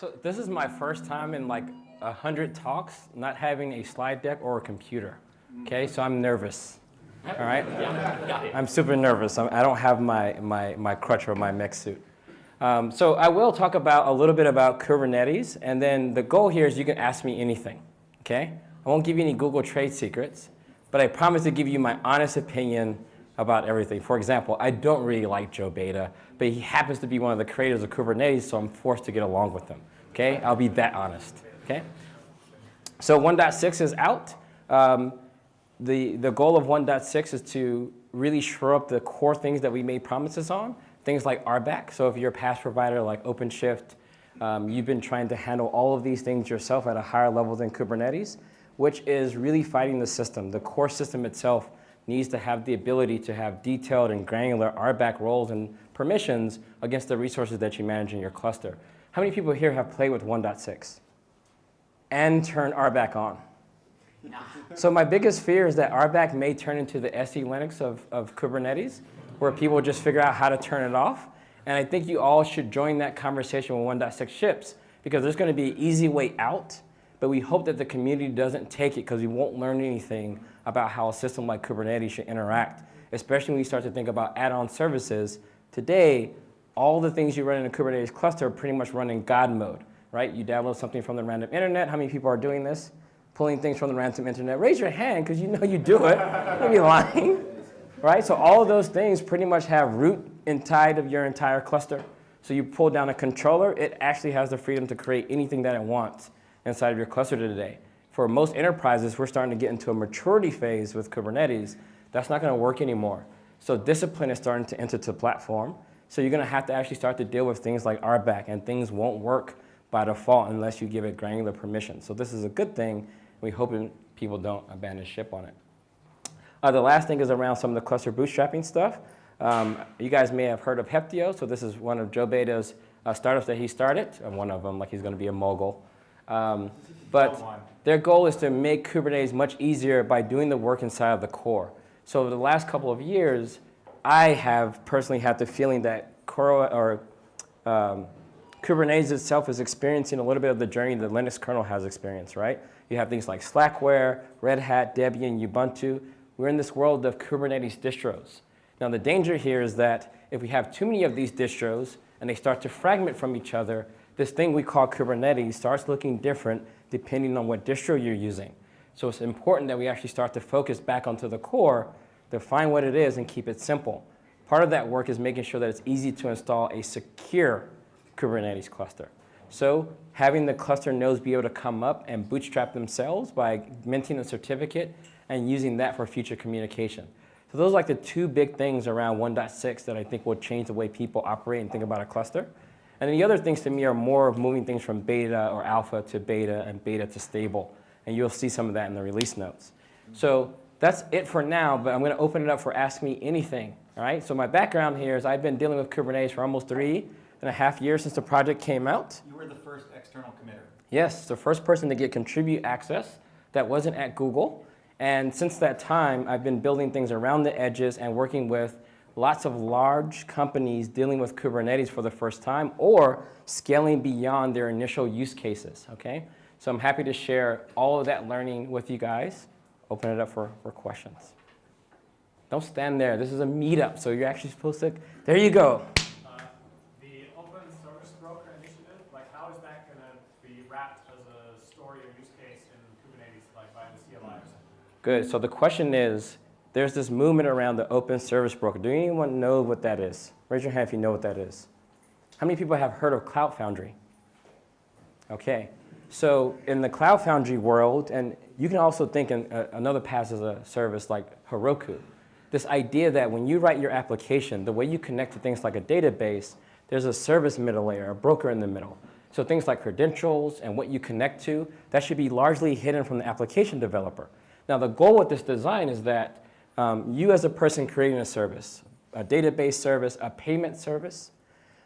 So this is my first time in like a hundred talks not having a slide deck or a computer. Okay, so I'm nervous. All right? I'm super nervous. I'm, I do not have my, my, my crutch or my mech suit. Um, so I will talk about a little bit about Kubernetes, and then the goal here is you can ask me anything. Okay? I won't give you any Google trade secrets, but I promise to give you my honest opinion about everything. For example, I don't really like Joe Beda, but he happens to be one of the creators of Kubernetes, so I'm forced to get along with him. Okay? I'll be that honest. Okay? So 1.6 is out. Um, the, the goal of 1.6 is to really shore up the core things that we made promises on, things like RBAC. So if you're a PaaS provider like OpenShift, um, you've been trying to handle all of these things yourself at a higher level than Kubernetes, which is really fighting the system. The core system itself needs to have the ability to have detailed and granular RBAC roles and permissions against the resources that you manage in your cluster. How many people here have played with 1.6 and turn RBAC on? So my biggest fear is that RBAC may turn into the SELinux of, of Kubernetes, where people just figure out how to turn it off. And I think you all should join that conversation when 1.6 ships, because there's going to be an easy way out, but we hope that the community doesn't take it because we won't learn anything about how a system like Kubernetes should interact, especially when you start to think about add-on services. Today, all the things you run in a Kubernetes cluster pretty much run in God mode, right? You download something from the random internet. How many people are doing this? pulling things from the random internet. Raise your hand because you know you do it. You'd be lying. Right? So all of those things pretty much have root inside of your entire cluster. So you pull down a controller, it actually has the freedom to create anything that it wants inside of your cluster today. For most enterprises, we're starting to get into a maturity phase with Kubernetes. That's not going to work anymore. So discipline is starting to enter the platform. So you're going to have to actually start to deal with things like RBAC, and things won't work by default unless you give it granular permission. So this is a good thing we hope people don't abandon ship on it. Uh, the last thing is around some of the cluster bootstrapping stuff. Um, you guys may have heard of Heptio. So this is one of Joe Beda's uh, startups that he started. And one of them, like he's going to be a mogul. Um, but their goal is to make Kubernetes much easier by doing the work inside of the core. So over the last couple of years, I have personally had the feeling that core or um, Kubernetes itself is experiencing a little bit of the journey the Linux kernel has experienced, right? You have things like Slackware, Red Hat, Debian, Ubuntu. We're in this world of Kubernetes distros. Now the danger here is that if we have too many of these distros and they start to fragment from each other, this thing we call Kubernetes starts looking different depending on what distro you're using. So it's important that we actually start to focus back onto the core, define what it is, and keep it simple. Part of that work is making sure that it's easy to install a secure Kubernetes cluster. So having the cluster nodes be able to come up and bootstrap themselves by minting a certificate and using that for future communication. So those are like the two big things around 1.6 that I think will change the way people operate and think about a cluster. And then the other things to me are more of moving things from beta or alpha to beta and beta to stable. And you'll see some of that in the release notes. So that's it for now, but I'm going to open it up for Ask Me Anything. All right, so my background here is I've been dealing with Kubernetes for almost three and a half years since the project came out. You were the first external committer. Yes, the first person to get contribute access that wasn't at Google. And since that time, I've been building things around the edges and working with lots of large companies dealing with Kubernetes for the first time or scaling beyond their initial use cases, okay? So I'm happy to share all of that learning with you guys. Open it up for, for questions. Don't stand there. This is a meetup, so you're actually supposed to, there you go. Uh, the open service broker initiative, like how is that going to be wrapped as a story or use case in Kubernetes, like by the CLI? Good. So the question is, there's this movement around the open service broker. Do anyone know what that is? Raise your hand if you know what that is. How many people have heard of Cloud Foundry? Okay. So in the Cloud Foundry world, and you can also think in uh, another PaaS as a service like Heroku, this idea that when you write your application, the way you connect to things like a database, there's a service middle layer, a broker in the middle. So things like credentials and what you connect to, that should be largely hidden from the application developer. Now the goal with this design is that um, you as a person creating a service, a database service, a payment service.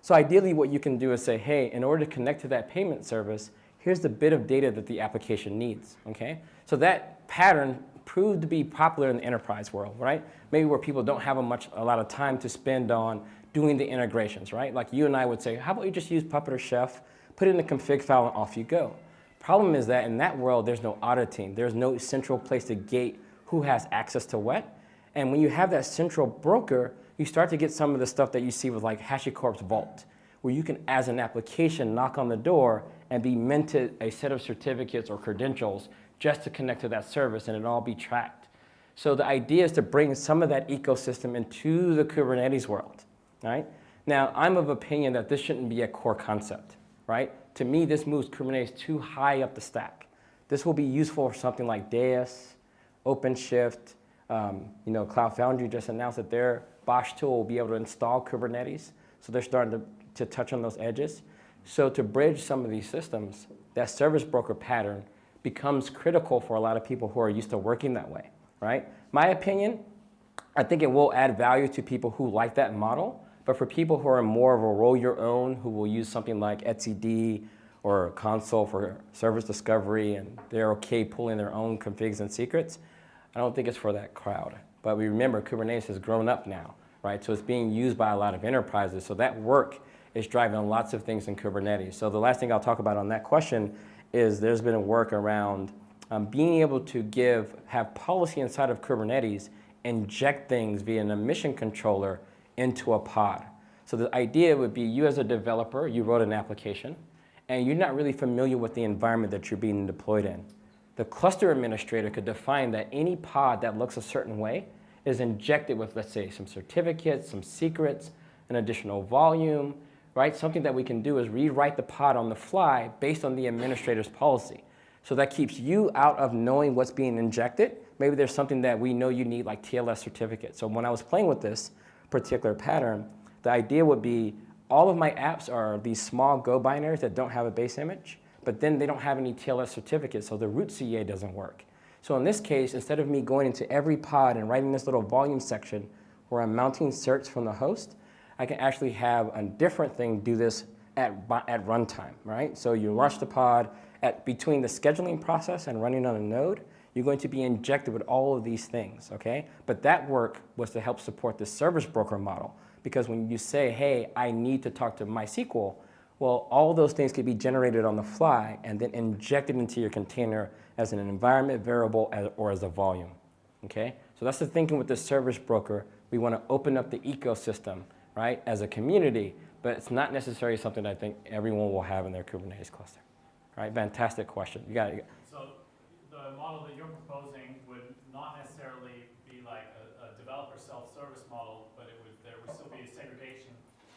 So ideally what you can do is say, hey, in order to connect to that payment service, here's the bit of data that the application needs, okay? So that pattern proved to be popular in the enterprise world, right? Maybe where people don't have a, much, a lot of time to spend on doing the integrations, right? Like you and I would say, how about you just use Puppet or Chef, put it in the config file and off you go. Problem is that in that world, there's no auditing. There's no central place to gate who has access to what. And when you have that central broker, you start to get some of the stuff that you see with like HashiCorp's Vault, where you can, as an application, knock on the door and be minted a set of certificates or credentials just to connect to that service and it all be tracked. So the idea is to bring some of that ecosystem into the Kubernetes world, right? Now, I'm of opinion that this shouldn't be a core concept, right? To me, this moves Kubernetes too high up the stack. This will be useful for something like Deis, OpenShift, um, you know, Cloud Foundry just announced that their BOSH tool will be able to install Kubernetes. So they're starting to, to touch on those edges. So to bridge some of these systems, that service broker pattern becomes critical for a lot of people who are used to working that way, right? My opinion, I think it will add value to people who like that model, but for people who are more of a roll your own, who will use something like etcd or Consul for service discovery, and they're okay pulling their own configs and secrets, I don't think it's for that crowd. But we remember Kubernetes has grown up now, right? So it's being used by a lot of enterprises. So that work is driving lots of things in Kubernetes. So the last thing I'll talk about on that question is there's been work around um, being able to give, have policy inside of Kubernetes, inject things via an admission controller into a pod. So the idea would be you as a developer, you wrote an application, and you're not really familiar with the environment that you're being deployed in. The cluster administrator could define that any pod that looks a certain way is injected with, let's say, some certificates, some secrets, an additional volume, right? Something that we can do is rewrite the pod on the fly based on the administrator's policy. So that keeps you out of knowing what's being injected. Maybe there's something that we know you need like TLS certificate. So when I was playing with this, particular pattern, the idea would be all of my apps are these small Go binaries that don't have a base image, but then they don't have any TLS certificate, so the root CA doesn't work. So in this case, instead of me going into every pod and writing this little volume section where I'm mounting certs from the host, I can actually have a different thing do this at, at runtime, right? So you launch the pod at between the scheduling process and running on a node, you're going to be injected with all of these things, okay? But that work was to help support the service broker model because when you say, hey, I need to talk to MySQL, well, all those things could be generated on the fly and then injected into your container as an environment variable or as a volume, okay? So that's the thinking with the service broker. We want to open up the ecosystem, right, as a community, but it's not necessarily something I think everyone will have in their Kubernetes cluster, right? Fantastic question. You got it the model that you're proposing would not necessarily be like a, a developer self-service model, but it would, there would still be a segregation.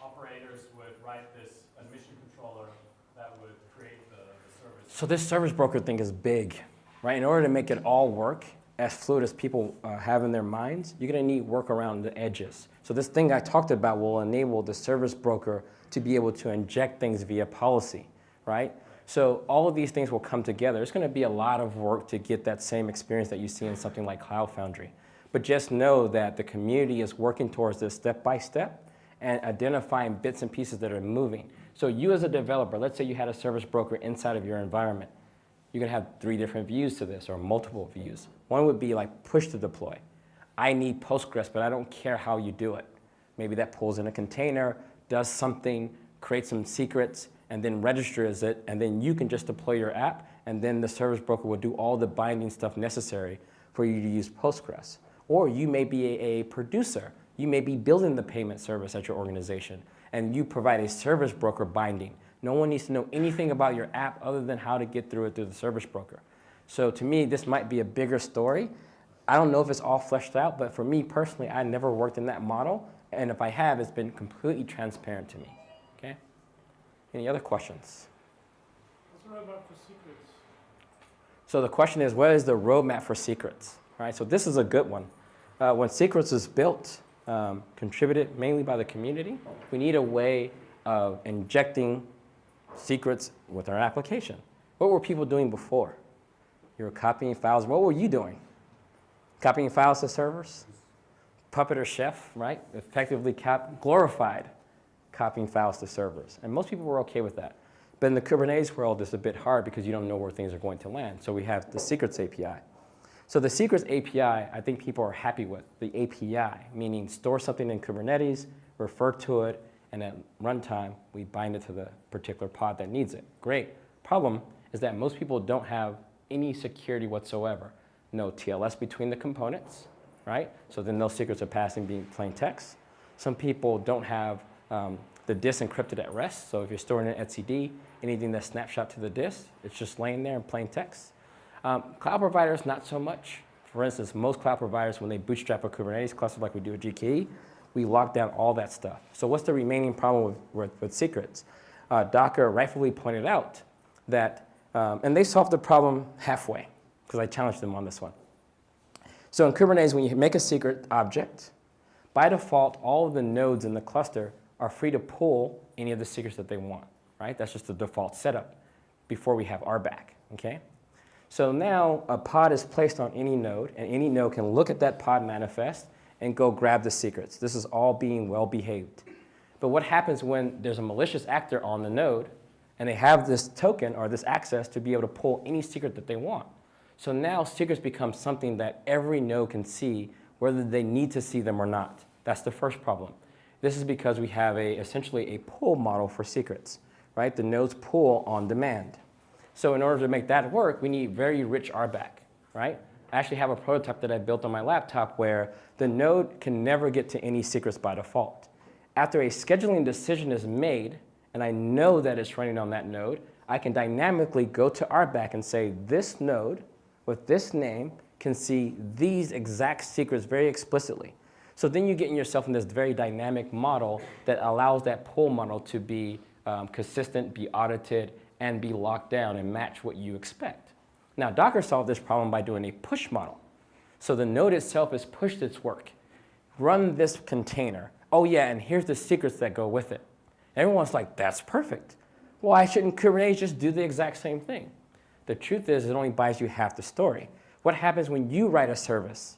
Operators would write this admission controller that would create the, the service. So this service broker thing is big, right? In order to make it all work as fluid as people uh, have in their minds, you're gonna need work around the edges. So this thing I talked about will enable the service broker to be able to inject things via policy, right? So all of these things will come together. It's going to be a lot of work to get that same experience that you see in something like Cloud Foundry. But just know that the community is working towards this step by step and identifying bits and pieces that are moving. So you as a developer, let's say you had a service broker inside of your environment. You can have three different views to this or multiple views. One would be like push to deploy. I need Postgres, but I don't care how you do it. Maybe that pulls in a container, does something, creates some secrets, and then registers it, and then you can just deploy your app, and then the service broker will do all the binding stuff necessary for you to use Postgres. Or you may be a, a producer. You may be building the payment service at your organization, and you provide a service broker binding. No one needs to know anything about your app other than how to get through it through the service broker. So to me, this might be a bigger story. I don't know if it's all fleshed out, but for me personally, I never worked in that model. And if I have, it's been completely transparent to me. Okay? Any other questions? What's the roadmap for secrets? So the question is, what is the roadmap for secrets? All right, so this is a good one. Uh, when secrets is built, um, contributed mainly by the community, we need a way of injecting secrets with our application. What were people doing before? You were copying files. What were you doing? Copying files to servers? Puppet or Chef, right? Effectively cap glorified copying files to servers. And most people were okay with that. But in the Kubernetes world, it's a bit hard because you don't know where things are going to land. So we have the secrets API. So the secrets API, I think people are happy with. The API, meaning store something in Kubernetes, refer to it, and at runtime, we bind it to the particular pod that needs it. Great. Problem is that most people don't have any security whatsoever. No TLS between the components, right? So then no secrets are passing being plain text. Some people don't have um, the disk encrypted at rest. So if you're storing an etcd, anything that's snapshot to the disk, it's just laying there in plain text. Um, cloud providers, not so much. For instance, most cloud providers, when they bootstrap a Kubernetes cluster like we do at GKE, we lock down all that stuff. So what's the remaining problem with, with, with secrets? Uh, Docker rightfully pointed out that, um, and they solved the problem halfway, because I challenged them on this one. So in Kubernetes, when you make a secret object, by default, all of the nodes in the cluster are free to pull any of the secrets that they want, right? That's just the default setup before we have RBAC, okay? So now a pod is placed on any node, and any node can look at that pod manifest and go grab the secrets. This is all being well behaved. But what happens when there's a malicious actor on the node and they have this token or this access to be able to pull any secret that they want? So now secrets become something that every node can see whether they need to see them or not. That's the first problem. This is because we have a, essentially a pull model for secrets, right? The nodes pull on demand. So in order to make that work, we need very rich RBAC, right? I actually have a prototype that I built on my laptop where the node can never get to any secrets by default. After a scheduling decision is made, and I know that it's running on that node, I can dynamically go to RBAC and say, this node with this name can see these exact secrets very explicitly. So then you get yourself in this very dynamic model that allows that pull model to be um, consistent, be audited, and be locked down and match what you expect. Now, Docker solved this problem by doing a push model. So the node itself has pushed its work. Run this container. Oh yeah, and here's the secrets that go with it. Everyone's like, that's perfect. Why shouldn't Kubernetes just do the exact same thing? The truth is it only buys you half the story. What happens when you write a service?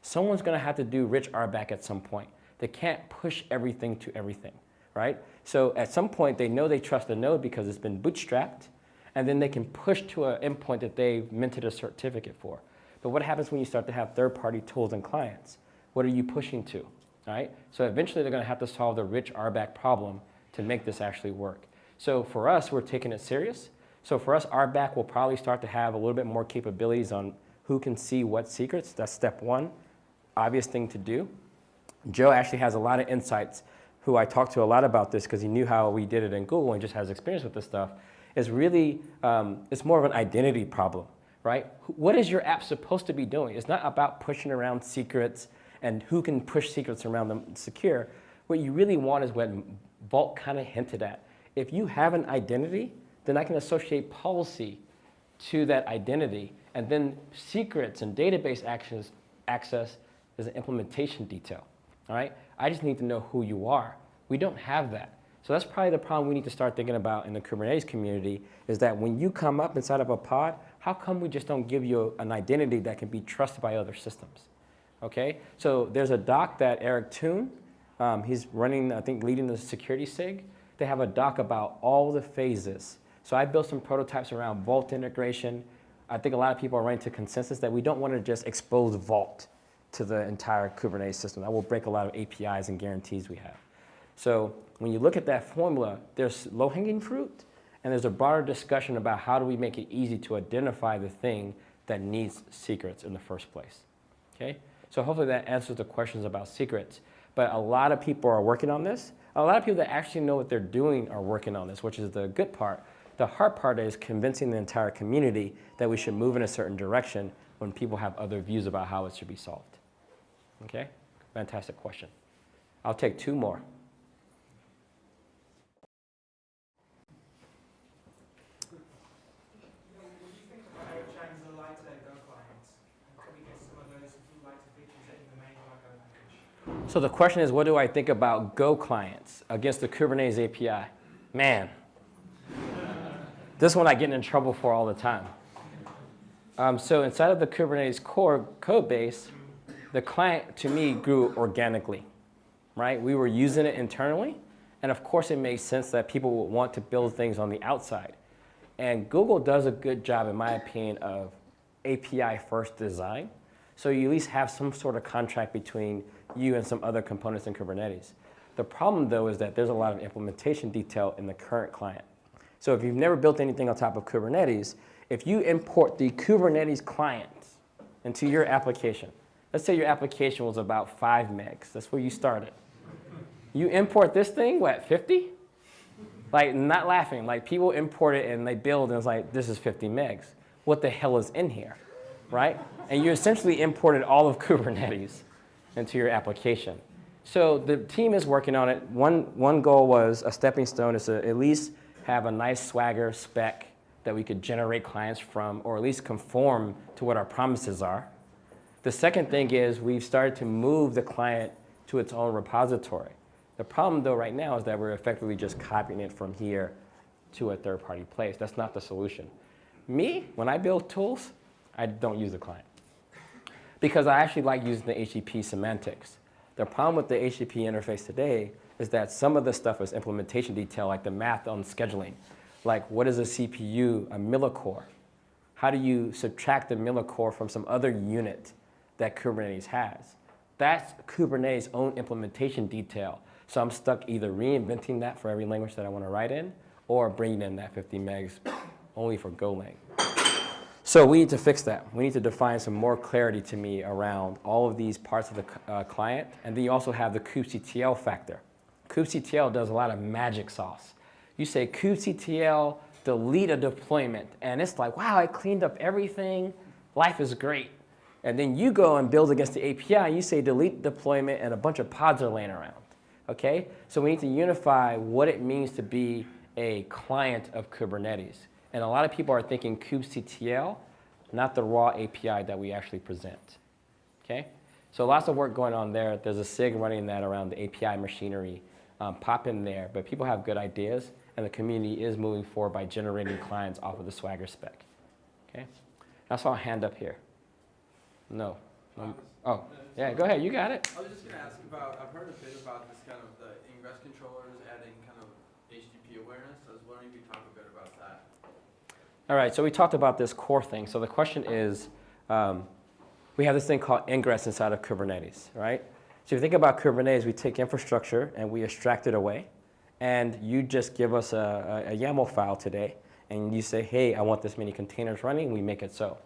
Someone's going to have to do rich RBAC at some point. They can't push everything to everything, right? So at some point, they know they trust the node because it's been bootstrapped, and then they can push to an endpoint that they've minted a certificate for. But what happens when you start to have third-party tools and clients? What are you pushing to, right? So eventually, they're going to have to solve the rich RBAC problem to make this actually work. So for us, we're taking it serious. So for us, RBAC will probably start to have a little bit more capabilities on who can see what secrets. That's step one, obvious thing to do. Joe actually has a lot of insights who I talked to a lot about this because he knew how we did it in Google and just has experience with this stuff, is really, um, it's more of an identity problem, right? What is your app supposed to be doing? It's not about pushing around secrets and who can push secrets around them secure. What you really want is what Vault kind of hinted at. If you have an identity, then I can associate policy to that identity. And then secrets and database actions, access is an implementation detail. All right? I just need to know who you are. We don't have that. So that's probably the problem we need to start thinking about in the Kubernetes community is that when you come up inside of a pod, how come we just don't give you an identity that can be trusted by other systems? Okay, so there's a doc that Eric Tune, um, he's running, I think, leading the security SIG. They have a doc about all the phases. So I built some prototypes around Vault integration. I think a lot of people are running to consensus that we don't want to just expose Vault to the entire Kubernetes system. That will break a lot of APIs and guarantees we have. So when you look at that formula, there's low-hanging fruit, and there's a broader discussion about how do we make it easy to identify the thing that needs secrets in the first place. Okay? So hopefully that answers the questions about secrets. But a lot of people are working on this. A lot of people that actually know what they're doing are working on this, which is the good part. The hard part is convincing the entire community that we should move in a certain direction when people have other views about how it should be solved. Okay? Fantastic question. I'll take two more. So the question is, what do I think about Go clients against the Kubernetes API? Man, this one I get in trouble for all the time. Um, so inside of the Kubernetes core code base, the client, to me, grew organically, right? We were using it internally, and of course it made sense that people would want to build things on the outside. And Google does a good job, in my opinion, of API-first design. So you at least have some sort of contract between you and some other components in Kubernetes. The problem though is that there's a lot of implementation detail in the current client. So if you've never built anything on top of Kubernetes, if you import the Kubernetes client into your application, let's say your application was about five megs, that's where you started. You import this thing, what, 50? Like, not laughing, like people import it and they build and it's like, this is 50 megs. What the hell is in here, right? And you essentially imported all of Kubernetes into your application. So the team is working on it. One, one goal was a stepping stone is to at least have a nice swagger spec that we could generate clients from or at least conform to what our promises are. The second thing is we've started to move the client to its own repository. The problem though right now is that we're effectively just copying it from here to a third-party place. That's not the solution. Me, when I build tools, I don't use the client because I actually like using the HTTP semantics. The problem with the HTTP interface today is that some of the stuff is implementation detail, like the math on scheduling. Like what is a CPU, a millicore? How do you subtract the millicore from some other unit that Kubernetes has? That's Kubernetes' own implementation detail. So I'm stuck either reinventing that for every language that I want to write in or bringing in that 50 megs only for Golang. So we need to fix that. We need to define some more clarity to me around all of these parts of the uh, client. And then you also have the kubectl factor. kubectl does a lot of magic sauce. You say kubectl delete a deployment, and it's like, wow, I cleaned up everything. Life is great. And then you go and build against the API, and you say delete deployment, and a bunch of pods are laying around. Okay? So we need to unify what it means to be a client of Kubernetes. And a lot of people are thinking kubectl, not the raw API that we actually present. Okay? So lots of work going on there. There's a SIG running that around the API machinery. Um, pop in there, but people have good ideas, and the community is moving forward by generating clients off of the Swagger spec. Okay? I saw a hand up here. No. Um, oh, yeah, go ahead. You got it. I was just gonna ask about, I've heard a bit about this kind of the ingress controllers adding kind of HTTP awareness. I was wondering if you talk about. All right, so we talked about this core thing. So the question is, um, we have this thing called ingress inside of Kubernetes, right? So if you think about Kubernetes, we take infrastructure and we extract it away. And you just give us a, a, a YAML file today, and you say, hey, I want this many containers running, we make it so.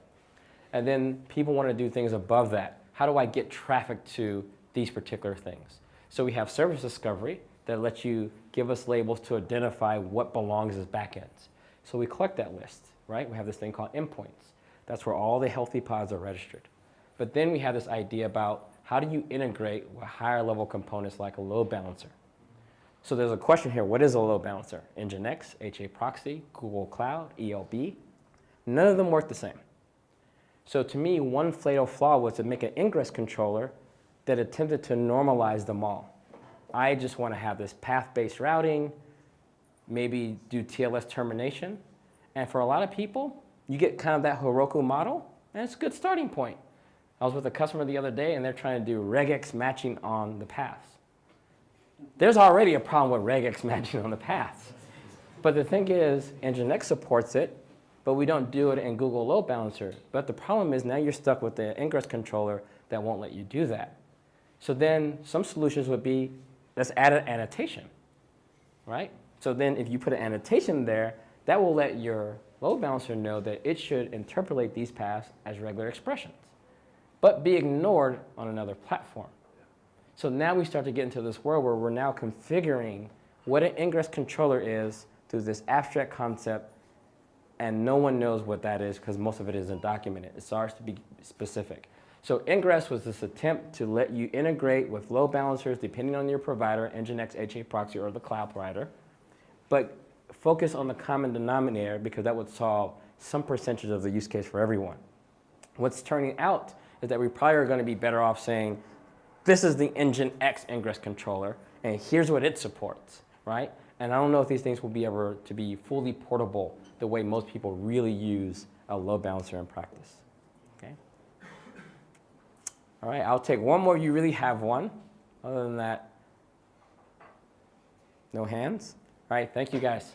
And then people want to do things above that. How do I get traffic to these particular things? So we have service discovery that lets you give us labels to identify what belongs as backends. So we collect that list, right? We have this thing called endpoints. That's where all the healthy pods are registered. But then we have this idea about how do you integrate with higher level components like a load balancer? So there's a question here, what is a load balancer? Nginx, HAProxy, Google Cloud, ELB. None of them work the same. So to me, one fatal flaw was to make an ingress controller that attempted to normalize them all. I just want to have this path-based routing, maybe do TLS termination. And for a lot of people, you get kind of that Heroku model, and it's a good starting point. I was with a customer the other day, and they're trying to do regex matching on the paths. There's already a problem with regex matching on the paths. But the thing is, Nginx supports it, but we don't do it in Google Load Balancer. But the problem is now you're stuck with the ingress controller that won't let you do that. So then some solutions would be, let's add an annotation, right? So then if you put an annotation there, that will let your load balancer know that it should interpolate these paths as regular expressions, but be ignored on another platform. So now we start to get into this world where we're now configuring what an ingress controller is through this abstract concept, and no one knows what that is because most of it isn't documented. It's ours to be specific. So ingress was this attempt to let you integrate with load balancers depending on your provider, Nginx, HAProxy, or the cloud provider, but focus on the common denominator because that would solve some percentage of the use case for everyone. What's turning out is that we probably are going to be better off saying, this is the Nginx ingress controller, and here's what it supports, right? And I don't know if these things will be ever to be fully portable the way most people really use a load balancer in practice. Okay. All right, I'll take one more. You really have one. Other than that, no hands. All right, thank you guys.